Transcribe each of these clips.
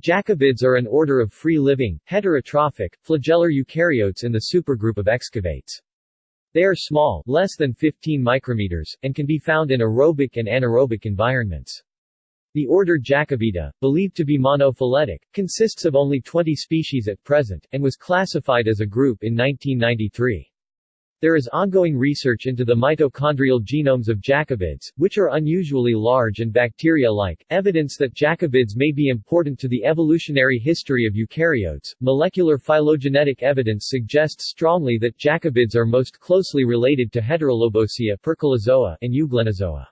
Jakobids are an order of free-living, heterotrophic, flagellar eukaryotes in the supergroup of excavates. They are small, less than 15 micrometers, and can be found in aerobic and anaerobic environments. The order Jakobida, believed to be monophyletic, consists of only 20 species at present, and was classified as a group in 1993. There is ongoing research into the mitochondrial genomes of Jakobids, which are unusually large and bacteria-like, evidence that Jakobids may be important to the evolutionary history of eukaryotes. Molecular phylogenetic evidence suggests strongly that Jakobids are most closely related to Heterolobosea and Euglenozoa.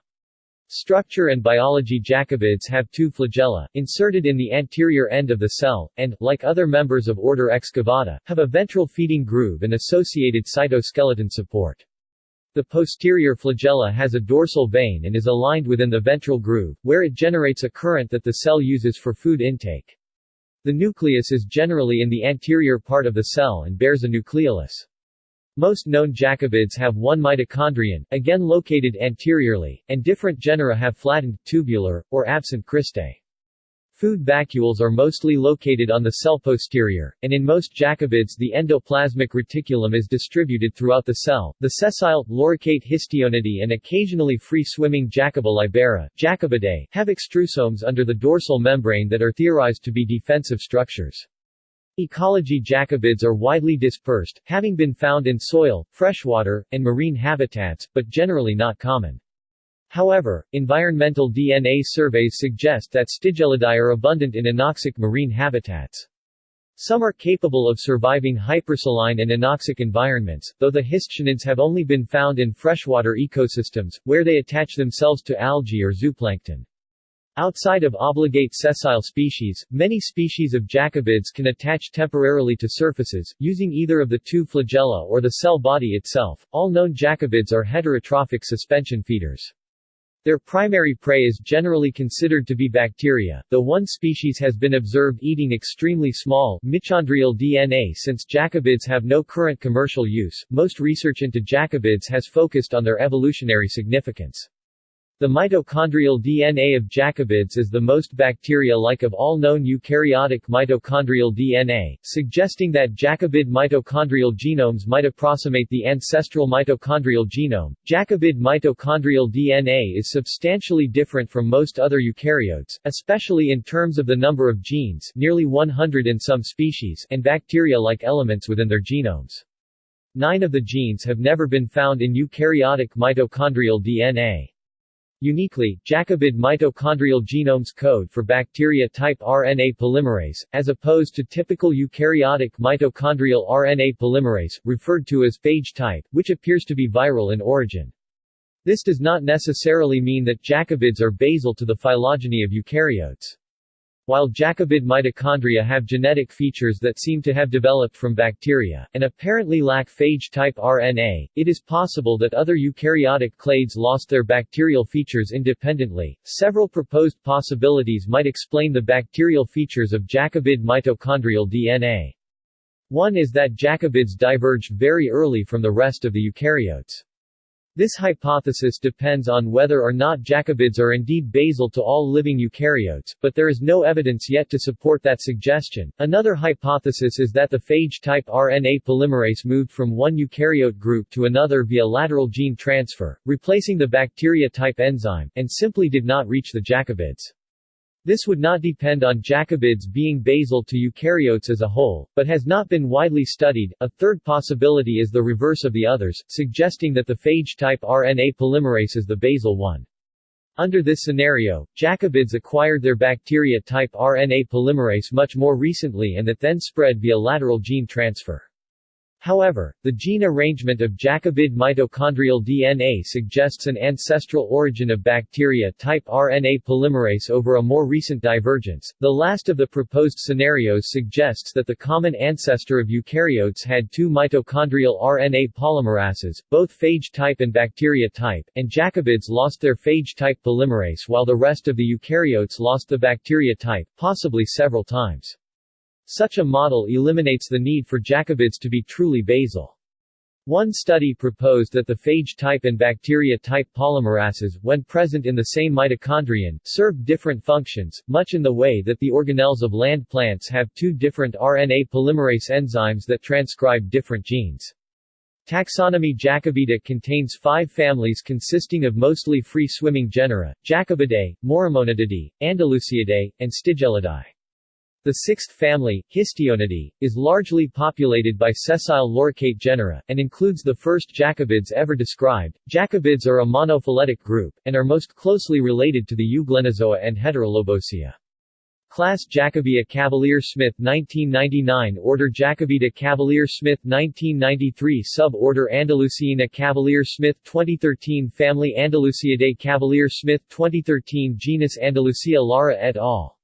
Structure and biology Jakobids have two flagella, inserted in the anterior end of the cell, and, like other members of order Excavata, have a ventral feeding groove and associated cytoskeleton support. The posterior flagella has a dorsal vane and is aligned within the ventral groove, where it generates a current that the cell uses for food intake. The nucleus is generally in the anterior part of the cell and bears a nucleolus. Most known Jakobids have one mitochondrion, again located anteriorly, and different genera have flattened, tubular, or absent cristae. Food vacuoles are mostly located on the cell posterior, and in most Jakobids the endoplasmic reticulum is distributed throughout the cell. The sessile, loricate histionidae and occasionally free-swimming Jakoba libera, Jakobidae, have extrusomes under the dorsal membrane that are theorized to be defensive structures. Ecology Jakobids are widely dispersed, having been found in soil, freshwater, and marine habitats, but generally not common. However, environmental DNA surveys suggest that Stygiellidae are abundant in anoxic marine habitats. Some are capable of surviving hypersaline and anoxic environments, though the histionids have only been found in freshwater ecosystems, where they attach themselves to algae or zooplankton. Outside of obligate sessile species, many species of Jakobids can attach temporarily to surfaces, using either of the two flagella or the cell body itself. All known Jakobids are heterotrophic suspension feeders. Their primary prey is generally considered to be bacteria, though one species has been observed eating extremely small, mitochondrial DNA since Jakobids have no current commercial use. Most research into Jakobids has focused on their evolutionary significance. The mitochondrial DNA of Jakobids is the most bacteria-like of all known eukaryotic mitochondrial DNA, suggesting that Jakobid mitochondrial genomes might approximate the ancestral mitochondrial genome. Jakobid mitochondrial DNA is substantially different from most other eukaryotes, especially in terms of the number of genes nearly 100 in some species and bacteria-like elements within their genomes. Nine of the genes have never been found in eukaryotic mitochondrial DNA. Uniquely, Jakobid mitochondrial genomes code for bacteria-type RNA polymerase, as opposed to typical eukaryotic mitochondrial RNA polymerase, referred to as phage type, which appears to be viral in origin. This does not necessarily mean that Jakobids are basal to the phylogeny of eukaryotes. While Jakobid mitochondria have genetic features that seem to have developed from bacteria, and apparently lack phage-type RNA, it is possible that other eukaryotic clades lost their bacterial features independently. Several proposed possibilities might explain the bacterial features of Jakobid mitochondrial DNA. One is that Jakobids diverged very early from the rest of the eukaryotes. This hypothesis depends on whether or not Jakobids are indeed basal to all living eukaryotes, but there is no evidence yet to support that suggestion. Another hypothesis is that the phage-type RNA polymerase moved from one eukaryote group to another via lateral gene transfer, replacing the bacteria-type enzyme, and simply did not reach the Jakobids. This would not depend on Jakobids being basal to eukaryotes as a whole, but has not been widely studied. A third possibility is the reverse of the others, suggesting that the phage-type RNA polymerase is the basal one. Under this scenario, Jakobids acquired their bacteria-type RNA polymerase much more recently and that then spread via lateral gene transfer. However, the gene arrangement of Jakobid mitochondrial DNA suggests an ancestral origin of bacteria-type RNA polymerase over a more recent divergence. The last of the proposed scenarios suggests that the common ancestor of eukaryotes had two mitochondrial RNA polymerases, both phage type and bacteria type, and Jakobids lost their phage type polymerase while the rest of the eukaryotes lost the bacteria type, possibly several times. Such a model eliminates the need for Jakobids to be truly basal. One study proposed that the phage type and bacteria type polymerases, when present in the same mitochondrion, serve different functions, much in the way that the organelles of land plants have two different RNA polymerase enzymes that transcribe different genes. Taxonomy Jakobida contains five families consisting of mostly free-swimming genera, Jakobidae, Morimonidae, Andaluciidae, and Stygiellidae. The sixth family, Histionidae, is largely populated by sessile loricate genera, and includes the first Jakobids ever described. Jakobids are a monophyletic group, and are most closely related to the Euglenozoa and Heterolobosea. Class Jakobea Cavalier-Smith 1999 Order Jakobida Cavalier-Smith 1993 Suborder Andalusiina Cavalier-Smith 2013 Family Andaluciidae Cavalier-Smith 2013 Genus Andalucia Lara et al.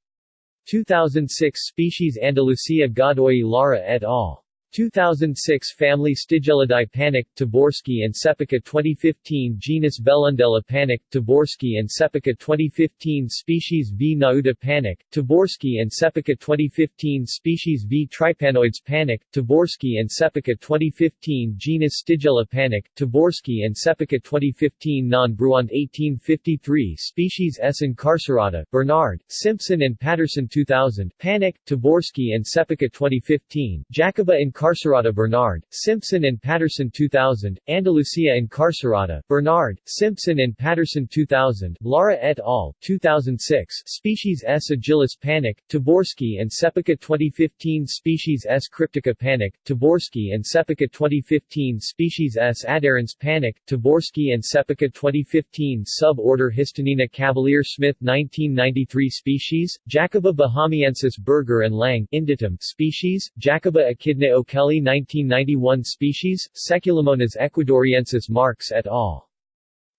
2006 Species Andalucia Godoy Lara et al. 2006 Family Stygiellidae Pánek, Táborský and Čepička 2015 Genus Velundella Pánek, Táborský and Čepička 2015 Species V. nauta Pánek, Táborský and Čepička 2015 Species V. Trypanoides Pánek, Táborský and Čepička 2015 Genus Stygiella Pánek, Táborský and Čepička 2015 Non-Bruant 1853 Species S. incarcerata, Bernard, Simpson and Patterson 2000 Pánek, Táborský and Čepička 2015 Jakoba in Incarcerata Bernard, Simpson and Patterson 2000, Andalucia Incarcerata, Bernard, Simpson and Patterson 2000, Lara et al. 2006, Species S. agilis Pánek, Táborský and Čepička 2015 Species S. cryptica Pánek, Táborský and Čepička 2015 Species S. adherens Pánek, Táborský and Čepička 2015 Suborder Histionina Cavalier Smith 1993 Species, Jakoba bahamiensis Berger and Lang Inditum Species, Jakoba echidna Kelly 1991 Species, Seculamonas ecuadoriensis Marx et al.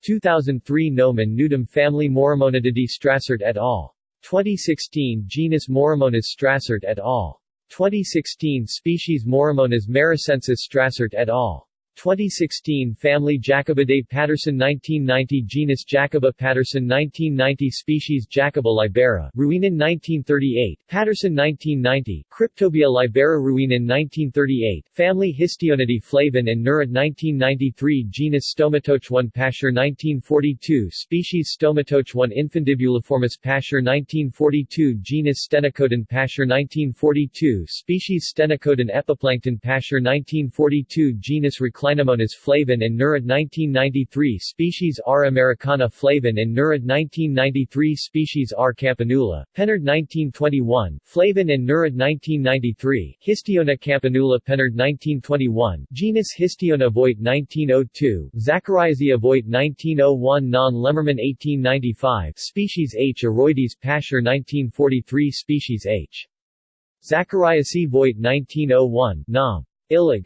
2003 Nomen Nudum family Morimonidae Strassert et al. 2016 Genus Moramonas Strassert et al. 2016 Species Moramonas marocensis Strassert et al. 2016 Family Jakobidae Patterson 1990 Genus Jakoba Patterson 1990 Species Jakoba libera, Ruinen 1938, Patterson 1990, Cryptobia libera Ruinen 1938, Family Histionidae Flavin and Nerad 1993 Genus Stomatochone Pascher 1942 Species Stomatochone Infundibuliformis Pascher 1942 Genus Stenocodon Pascher 1942 Species Stenocodon Epiplankton Pascher 1942 Genus Recl Clinomonas flavin and Nerad 1993 species R. americana flavin and Nerad 1993 species R. campanula, Penard 1921, flavin and Nerad 1993, Histiona campanula Penard 1921, genus Histiona Voigt 1902, Zachariasia Voigt 1901 Non-Lemmermann 1895, species H. aroides Pascher 1943 species H. Zachariasi Voigt 1901, Nam. Illig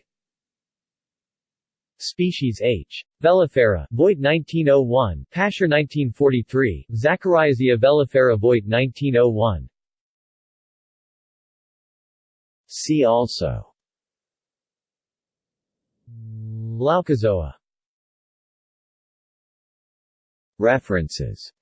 Species H. Velifera, Voigt 1901, Pascher 1943, Zachariasia velifera Voigt 1901. See also Loukozoa References